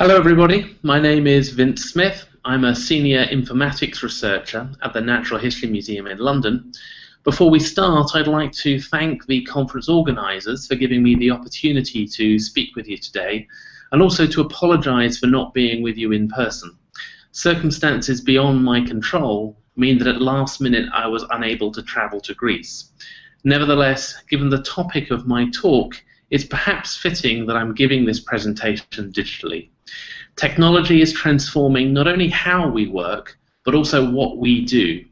Hello everybody, my name is Vince Smith. I'm a senior informatics researcher at the Natural History Museum in London. Before we start, I'd like to thank the conference organisers for giving me the opportunity to speak with you today and also to apologise for not being with you in person. Circumstances beyond my control mean that at last minute I was unable to travel to Greece. Nevertheless, given the topic of my talk, it's perhaps fitting that I'm giving this presentation digitally. Technology is transforming not only how we work, but also what we do.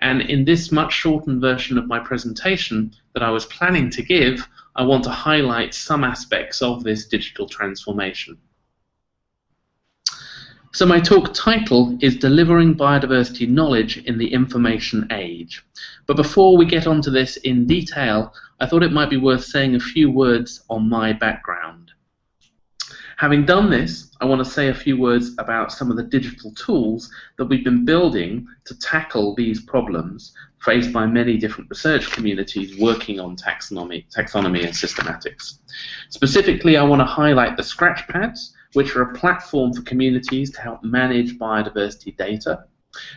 And in this much shortened version of my presentation that I was planning to give, I want to highlight some aspects of this digital transformation. So my talk title is Delivering Biodiversity Knowledge in the Information Age. But before we get onto this in detail, I thought it might be worth saying a few words on my background. Having done this, I want to say a few words about some of the digital tools that we've been building to tackle these problems faced by many different research communities working on taxonomy, taxonomy and systematics. Specifically, I want to highlight the Scratchpads, which are a platform for communities to help manage biodiversity data.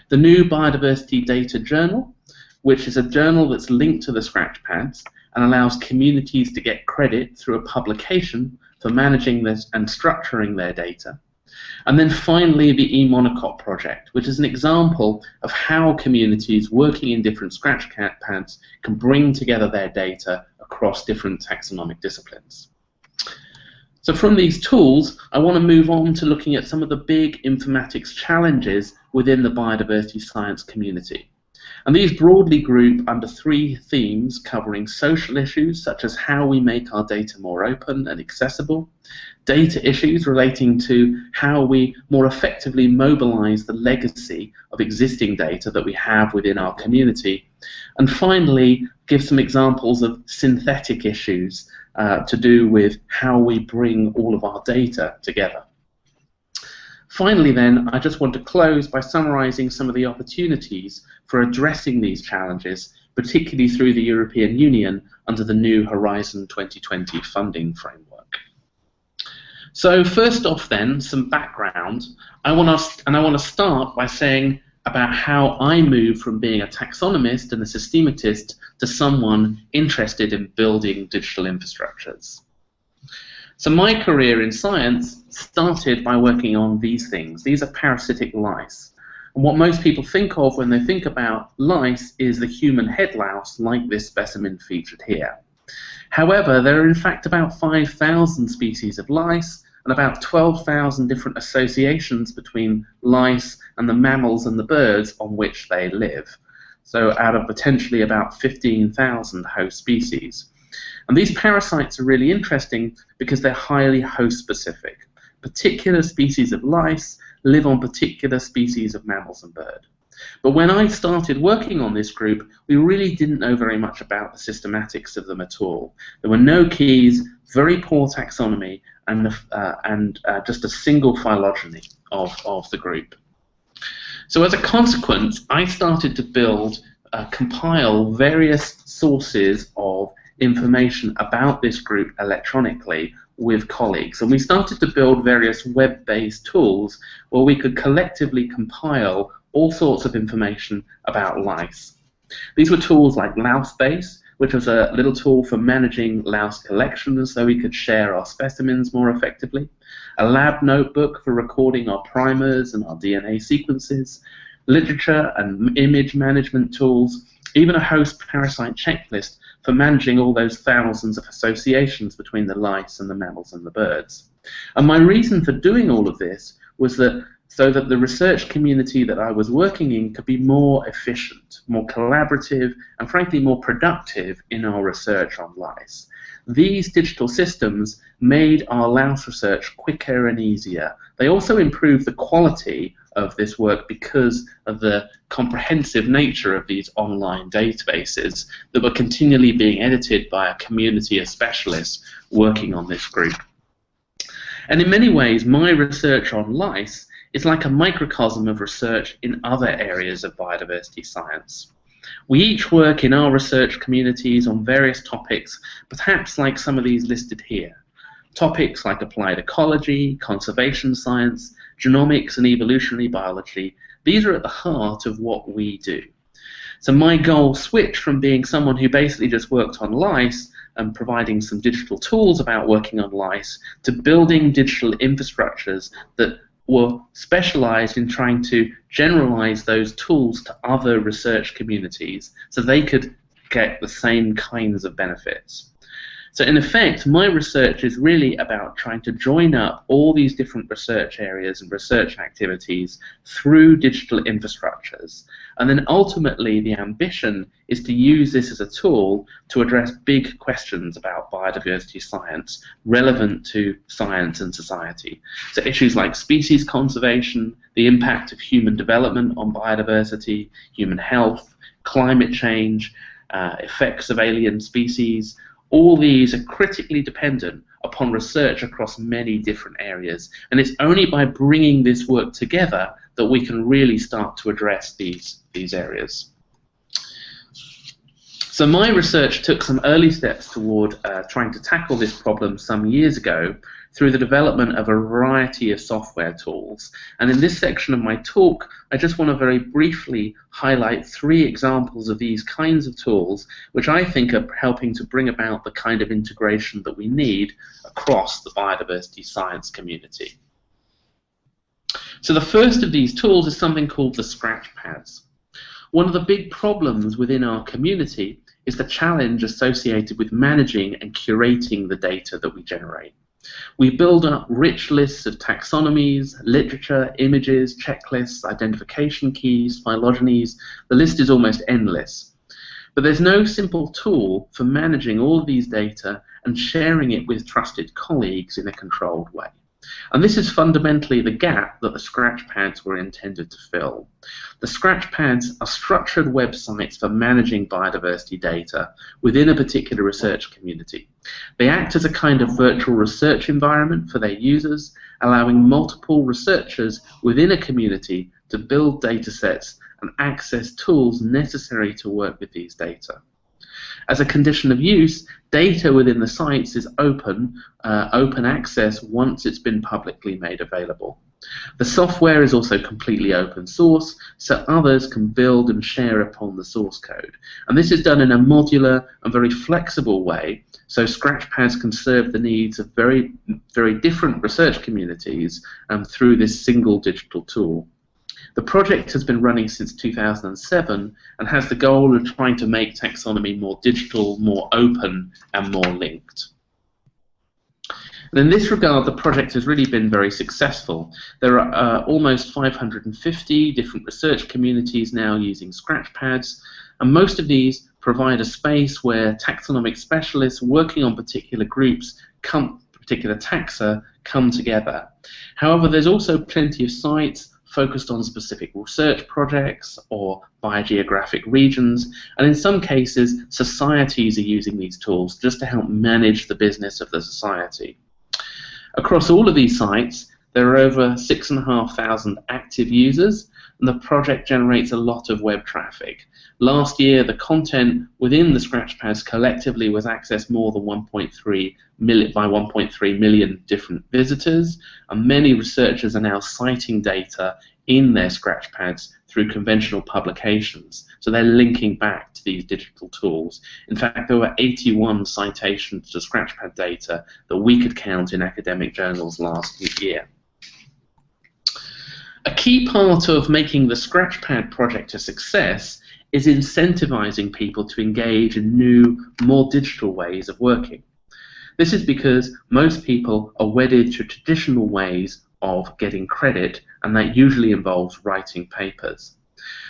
The new Biodiversity Data Journal, which is a journal that's linked to the Scratchpads and allows communities to get credit through a publication for managing this and structuring their data. And then finally, the eMonocot project, which is an example of how communities working in different Scratchpads can bring together their data across different taxonomic disciplines. So from these tools, I want to move on to looking at some of the big informatics challenges within the biodiversity science community. And these broadly group under three themes covering social issues such as how we make our data more open and accessible, data issues relating to how we more effectively mobilize the legacy of existing data that we have within our community, and finally give some examples of synthetic issues uh, to do with how we bring all of our data together. Finally then, I just want to close by summarising some of the opportunities for addressing these challenges, particularly through the European Union under the new Horizon 2020 funding framework. So first off then, some background. I want to, and I want to start by saying about how I moved from being a taxonomist and a systematist to someone interested in building digital infrastructures. So my career in science started by working on these things. These are parasitic lice. And what most people think of when they think about lice is the human head louse, like this specimen featured here. However, there are in fact about 5,000 species of lice and about 12,000 different associations between lice and the mammals and the birds on which they live. So out of potentially about 15,000 host species. And these parasites are really interesting because they're highly host specific. Particular species of lice live on particular species of mammals and bird. But when I started working on this group, we really didn't know very much about the systematics of them at all. There were no keys, very poor taxonomy, and, uh, and uh, just a single phylogeny of, of the group. So as a consequence, I started to build, uh, compile various sources of information about this group electronically with colleagues. And we started to build various web-based tools where we could collectively compile all sorts of information about lice. These were tools like LouseBase, which was a little tool for managing louse collections so we could share our specimens more effectively, a lab notebook for recording our primers and our DNA sequences, literature and image management tools, even a host parasite checklist for managing all those thousands of associations between the lice and the mammals and the birds. And my reason for doing all of this was that so that the research community that I was working in could be more efficient, more collaborative, and frankly more productive in our research on lice. These digital systems made our louse research quicker and easier. They also improved the quality of this work because of the comprehensive nature of these online databases that were continually being edited by a community of specialists working on this group. And in many ways, my research on lice is like a microcosm of research in other areas of biodiversity science. We each work in our research communities on various topics, perhaps like some of these listed here. Topics like applied ecology, conservation science, genomics and evolutionary biology, these are at the heart of what we do. So my goal switched from being someone who basically just worked on lice and providing some digital tools about working on lice to building digital infrastructures that were specialized in trying to generalize those tools to other research communities so they could get the same kinds of benefits. So in effect, my research is really about trying to join up all these different research areas and research activities through digital infrastructures. And then ultimately the ambition is to use this as a tool to address big questions about biodiversity science relevant to science and society. So issues like species conservation, the impact of human development on biodiversity, human health, climate change, uh, effects of alien species, all these are critically dependent upon research across many different areas. And it's only by bringing this work together that we can really start to address these, these areas. So my research took some early steps toward uh, trying to tackle this problem some years ago through the development of a variety of software tools. And in this section of my talk, I just want to very briefly highlight three examples of these kinds of tools, which I think are helping to bring about the kind of integration that we need across the biodiversity science community. So the first of these tools is something called the scratch pads. One of the big problems within our community is the challenge associated with managing and curating the data that we generate. We build up rich lists of taxonomies, literature, images, checklists, identification keys, phylogenies. The list is almost endless. But there's no simple tool for managing all of these data and sharing it with trusted colleagues in a controlled way. And this is fundamentally the gap that the scratch pads were intended to fill. The scratch pads are structured websites for managing biodiversity data within a particular research community. They act as a kind of virtual research environment for their users, allowing multiple researchers within a community to build data sets and access tools necessary to work with these data. As a condition of use, data within the sites is open, uh, open access once it's been publicly made available. The software is also completely open source, so others can build and share upon the source code. And this is done in a modular and very flexible way, so Scratchpads can serve the needs of very, very different research communities um, through this single digital tool. The project has been running since 2007 and has the goal of trying to make taxonomy more digital, more open, and more linked. And in this regard, the project has really been very successful. There are uh, almost 550 different research communities now using Scratchpads, and most of these provide a space where taxonomic specialists working on particular groups come, particular taxa come together. However, there's also plenty of sites focused on specific research projects or biogeographic regions, and in some cases, societies are using these tools just to help manage the business of the society. Across all of these sites, there are over 6,500 active users, and the project generates a lot of web traffic. Last year, the content within the Scratchpads collectively was accessed more than 1.3 million by 1.3 million different visitors, and many researchers are now citing data in their Scratchpads through conventional publications. So they're linking back to these digital tools. In fact, there were 81 citations to Scratchpad data that we could count in academic journals last year. A key part of making the Scratchpad project a success is incentivizing people to engage in new, more digital ways of working. This is because most people are wedded to traditional ways of getting credit, and that usually involves writing papers.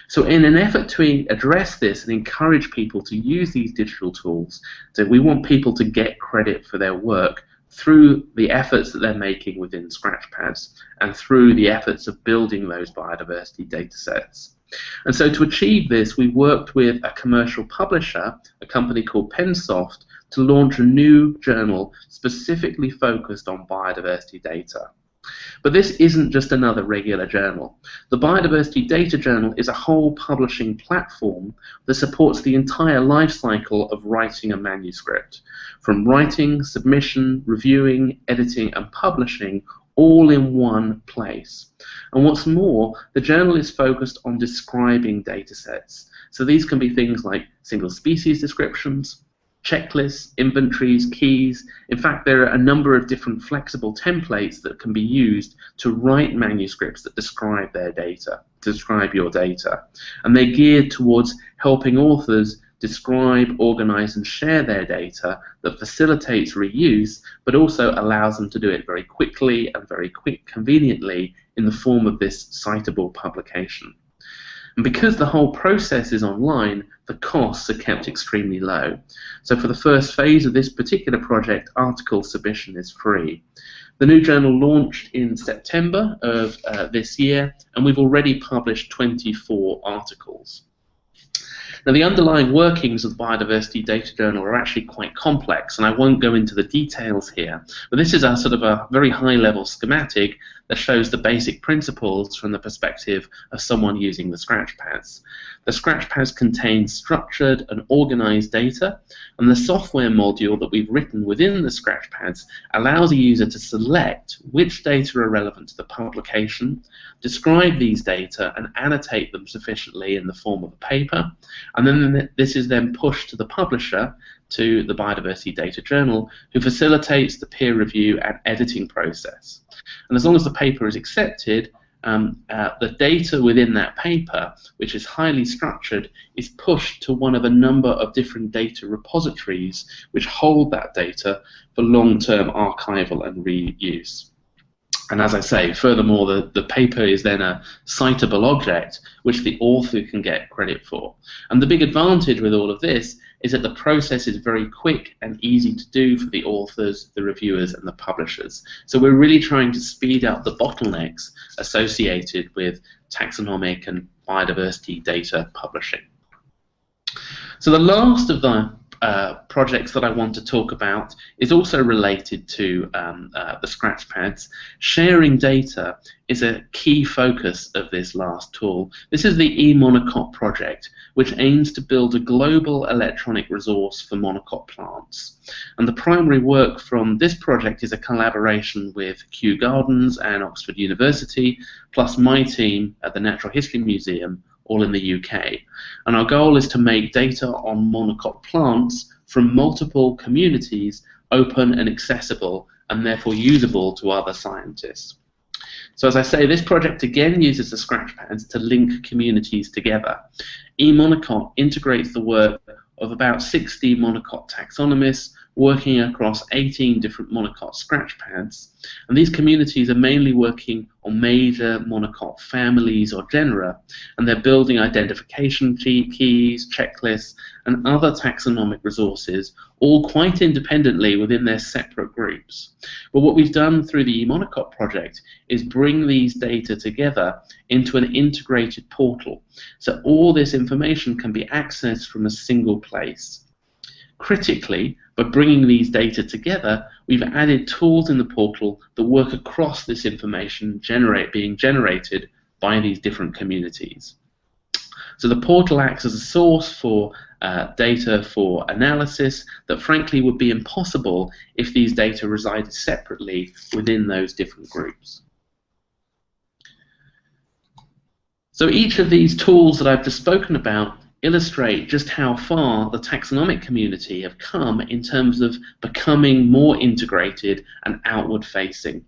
So in an effort to address this and encourage people to use these digital tools, so we want people to get credit for their work, through the efforts that they're making within Scratchpads and through the efforts of building those biodiversity data sets. And so to achieve this, we worked with a commercial publisher, a company called Pensoft, to launch a new journal specifically focused on biodiversity data. But this isn't just another regular journal. The Biodiversity Data Journal is a whole publishing platform that supports the entire life cycle of writing a manuscript, from writing, submission, reviewing, editing, and publishing, all in one place. And what's more, the journal is focused on describing datasets. So these can be things like single species descriptions, checklists, inventories, keys. In fact, there are a number of different flexible templates that can be used to write manuscripts that describe their data, describe your data. And they're geared towards helping authors describe, organize, and share their data that facilitates reuse, but also allows them to do it very quickly and very quick, conveniently in the form of this citable publication. And because the whole process is online, the costs are kept extremely low. So for the first phase of this particular project, article submission is free. The new journal launched in September of uh, this year, and we've already published 24 articles. Now, the underlying workings of the Biodiversity Data Journal are actually quite complex, and I won't go into the details here. But this is a sort of a very high-level schematic that shows the basic principles from the perspective of someone using the scratchpads. The scratchpads contain structured and organized data, and the software module that we've written within the scratchpads allows a user to select which data are relevant to the publication, describe these data, and annotate them sufficiently in the form of a paper, and then this is then pushed to the publisher to the Biodiversity Data Journal, who facilitates the peer review and editing process. And as long as the paper is accepted, um, uh, the data within that paper, which is highly structured, is pushed to one of a number of different data repositories which hold that data for long-term archival and reuse. And as I say, furthermore, the, the paper is then a citable object which the author can get credit for. And the big advantage with all of this is that the process is very quick and easy to do for the authors, the reviewers, and the publishers. So we're really trying to speed up the bottlenecks associated with taxonomic and biodiversity data publishing. So the last of the uh, projects that I want to talk about is also related to um, uh, the Scratchpads. Sharing data is a key focus of this last tool. This is the eMonocot project, which aims to build a global electronic resource for monocot plants. And the primary work from this project is a collaboration with Kew Gardens and Oxford University, plus my team at the Natural History Museum all in the UK. And our goal is to make data on monocot plants from multiple communities open and accessible and therefore usable to other scientists. So as I say, this project again uses the scratch scratchpads to link communities together. eMonocot integrates the work of about 60 monocot taxonomists working across 18 different monocot scratchpads. And these communities are mainly working on major monocot families or genera, and they're building identification keys, checklists, and other taxonomic resources, all quite independently within their separate groups. But what we've done through the eMonocot project is bring these data together into an integrated portal. So all this information can be accessed from a single place. Critically, by bringing these data together, we've added tools in the portal that work across this information generate, being generated by these different communities. So the portal acts as a source for uh, data for analysis that frankly would be impossible if these data resided separately within those different groups. So each of these tools that I've just spoken about illustrate just how far the taxonomic community have come in terms of becoming more integrated and outward facing.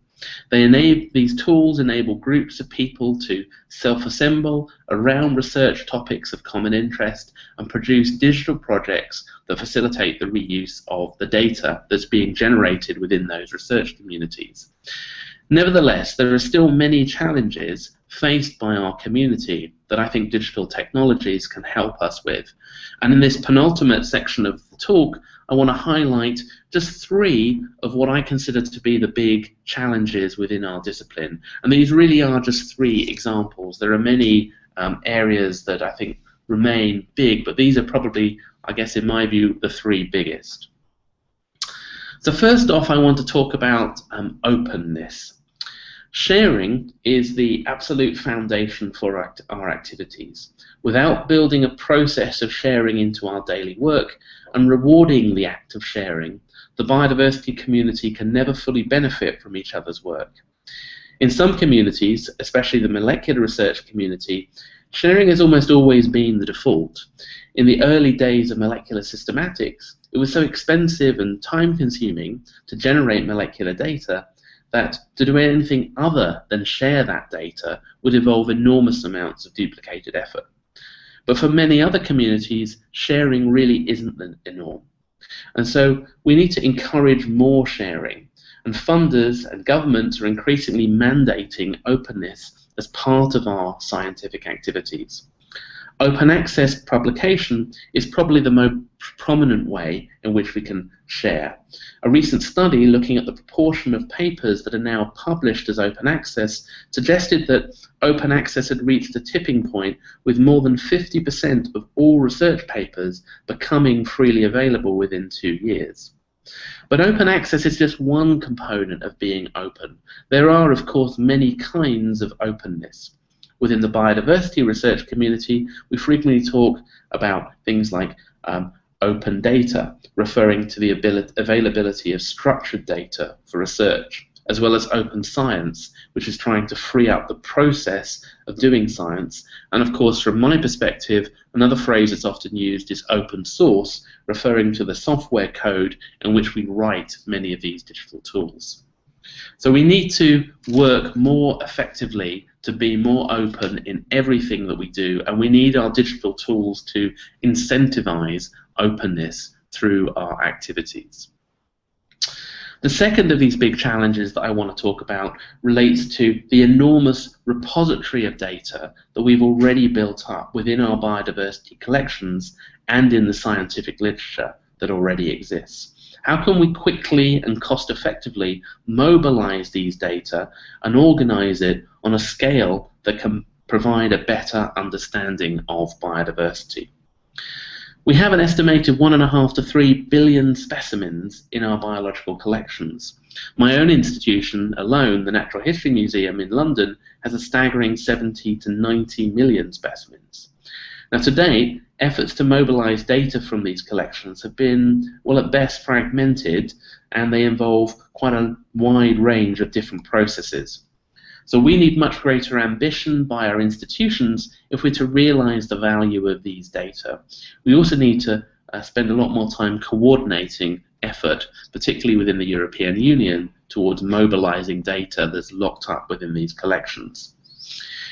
They enable, these tools enable groups of people to self-assemble around research topics of common interest and produce digital projects that facilitate the reuse of the data that's being generated within those research communities. Nevertheless, there are still many challenges faced by our community that I think digital technologies can help us with. And in this penultimate section of the talk, I want to highlight just three of what I consider to be the big challenges within our discipline. And these really are just three examples. There are many um, areas that I think remain big, but these are probably, I guess, in my view, the three biggest. So first off, I want to talk about um, openness. Sharing is the absolute foundation for our, our activities. Without building a process of sharing into our daily work and rewarding the act of sharing, the biodiversity community can never fully benefit from each other's work. In some communities, especially the molecular research community, sharing has almost always been the default. In the early days of molecular systematics, it was so expensive and time consuming to generate molecular data that to do anything other than share that data would involve enormous amounts of duplicated effort. But for many other communities, sharing really isn't the norm. And so we need to encourage more sharing. And funders and governments are increasingly mandating openness as part of our scientific activities. Open access publication is probably the most prominent way in which we can share. A recent study looking at the proportion of papers that are now published as open access suggested that open access had reached a tipping point with more than 50% of all research papers becoming freely available within two years. But open access is just one component of being open. There are, of course, many kinds of openness. Within the biodiversity research community, we frequently talk about things like um, open data, referring to the availability of structured data for research, as well as open science, which is trying to free up the process of doing science. And of course, from my perspective, another phrase that's often used is open source, referring to the software code in which we write many of these digital tools. So we need to work more effectively to be more open in everything that we do, and we need our digital tools to incentivize openness through our activities. The second of these big challenges that I want to talk about relates to the enormous repository of data that we've already built up within our biodiversity collections and in the scientific literature that already exists. How can we quickly and cost effectively mobilize these data and organize it on a scale that can provide a better understanding of biodiversity? We have an estimated one and a half to three billion specimens in our biological collections. My own institution alone, the Natural History Museum in London, has a staggering 70 to 90 million specimens. Now, to date, efforts to mobilize data from these collections have been, well, at best fragmented, and they involve quite a wide range of different processes. So we need much greater ambition by our institutions if we're to realize the value of these data. We also need to uh, spend a lot more time coordinating effort, particularly within the European Union, towards mobilizing data that's locked up within these collections.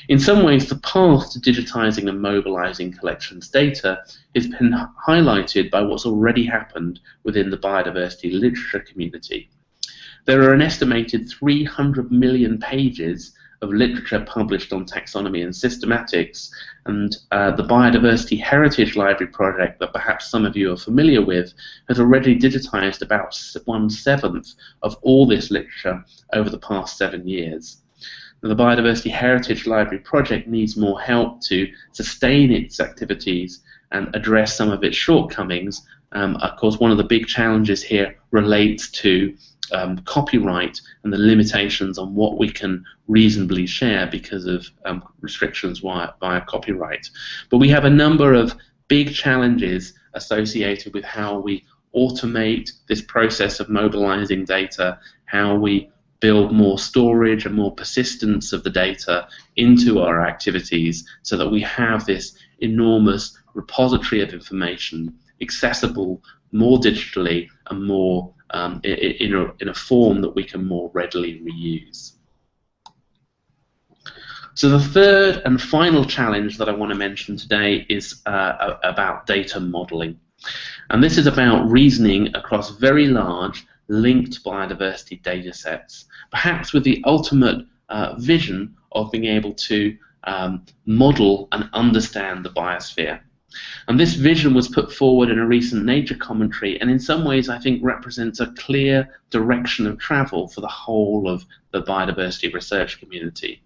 In some ways, the path to digitizing and mobilizing collections data has been highlighted by what's already happened within the biodiversity literature community. There are an estimated 300 million pages of literature published on taxonomy and systematics, and uh, the Biodiversity Heritage Library project that perhaps some of you are familiar with has already digitized about one seventh of all this literature over the past seven years the Biodiversity Heritage Library project needs more help to sustain its activities and address some of its shortcomings. Um, of course, one of the big challenges here relates to um, copyright and the limitations on what we can reasonably share because of um, restrictions via, via copyright. But we have a number of big challenges associated with how we automate this process of mobilizing data, how we build more storage and more persistence of the data into our activities so that we have this enormous repository of information accessible more digitally and more um, in, a, in a form that we can more readily reuse. So the third and final challenge that I want to mention today is uh, about data modeling. And this is about reasoning across very large linked biodiversity data sets, perhaps with the ultimate uh, vision of being able to um, model and understand the biosphere. And this vision was put forward in a recent Nature commentary, and in some ways, I think, represents a clear direction of travel for the whole of the biodiversity research community.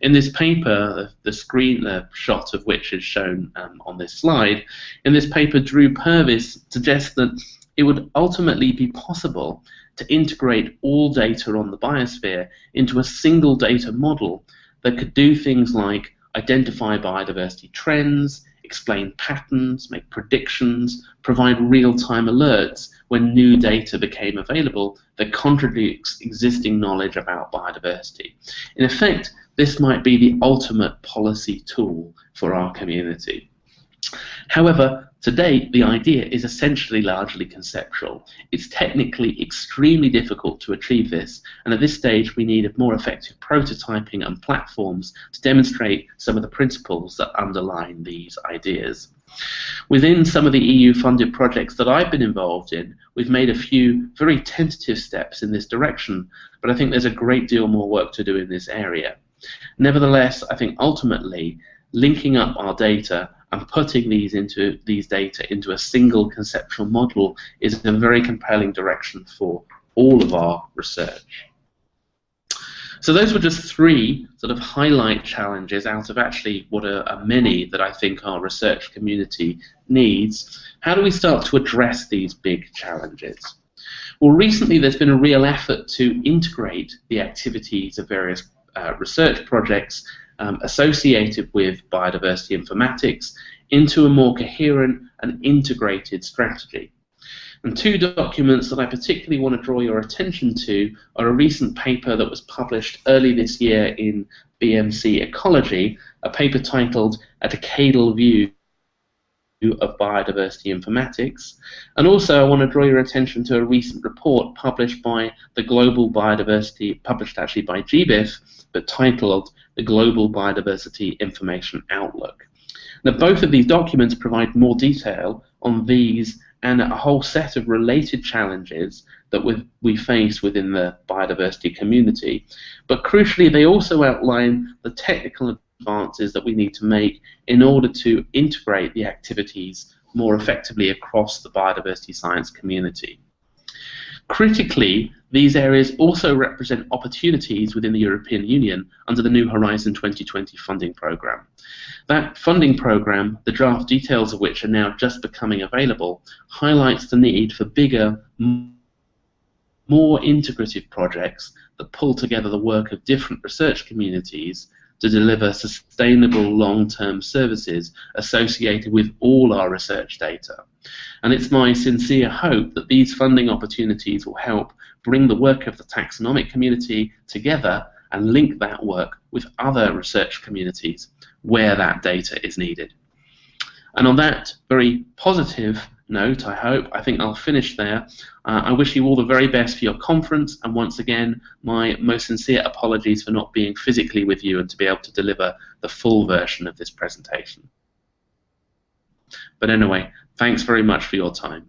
In this paper, the screen the shot of which is shown um, on this slide, in this paper, Drew Purves suggests that it would ultimately be possible to integrate all data on the biosphere into a single data model that could do things like identify biodiversity trends, explain patterns, make predictions, provide real-time alerts when new data became available that contradicts existing knowledge about biodiversity. In effect, this might be the ultimate policy tool for our community. However, to date, the idea is essentially largely conceptual. It's technically extremely difficult to achieve this, and at this stage we need more effective prototyping and platforms to demonstrate some of the principles that underline these ideas. Within some of the EU-funded projects that I've been involved in, we've made a few very tentative steps in this direction, but I think there's a great deal more work to do in this area. Nevertheless, I think ultimately linking up our data and putting these into these data into a single conceptual model is a very compelling direction for all of our research. So those were just three sort of highlight challenges out of actually what are, are, many that I think our research community needs. How do we start to address these big challenges? Well, recently there's been a real effort to integrate the activities of various uh, research projects um, associated with biodiversity informatics into a more coherent and integrated strategy. And two documents that I particularly want to draw your attention to are a recent paper that was published early this year in BMC Ecology, a paper titled A Decadal View of Biodiversity Informatics. And also I want to draw your attention to a recent report published by the Global Biodiversity, published actually by GBIF, but titled the Global Biodiversity Information Outlook. Now, both of these documents provide more detail on these and a whole set of related challenges that we face within the biodiversity community. But crucially, they also outline the technical advances that we need to make in order to integrate the activities more effectively across the biodiversity science community. Critically, these areas also represent opportunities within the European Union under the New Horizon 2020 funding programme. That funding programme, the draft details of which are now just becoming available, highlights the need for bigger, more integrative projects that pull together the work of different research communities to deliver sustainable long-term services associated with all our research data. And it's my sincere hope that these funding opportunities will help bring the work of the taxonomic community together and link that work with other research communities where that data is needed. And on that very positive note, I hope. I think I'll finish there. Uh, I wish you all the very best for your conference, and once again, my most sincere apologies for not being physically with you and to be able to deliver the full version of this presentation. But anyway, thanks very much for your time.